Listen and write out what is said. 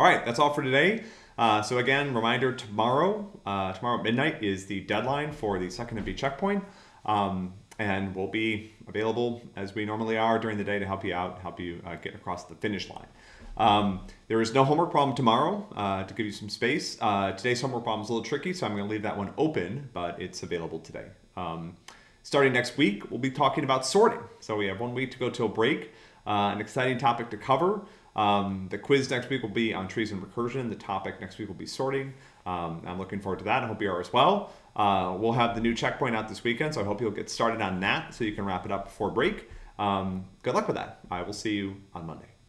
All right, that's all for today. Uh, so again, reminder tomorrow, uh, tomorrow midnight is the deadline for the second MP checkpoint. Um, and we'll be available as we normally are during the day to help you out, help you uh, get across the finish line. Um, there is no homework problem tomorrow uh, to give you some space. Uh, today's homework problem is a little tricky, so I'm going to leave that one open, but it's available today. Um, starting next week, we'll be talking about sorting. So we have one week to go till break. Uh, an exciting topic to cover. Um, the quiz next week will be on trees and recursion. The topic next week will be sorting. Um, I'm looking forward to that. I hope you are as well. Uh, we'll have the new checkpoint out this weekend, so I hope you'll get started on that so you can wrap it up before break. Um, good luck with that. I will see you on Monday.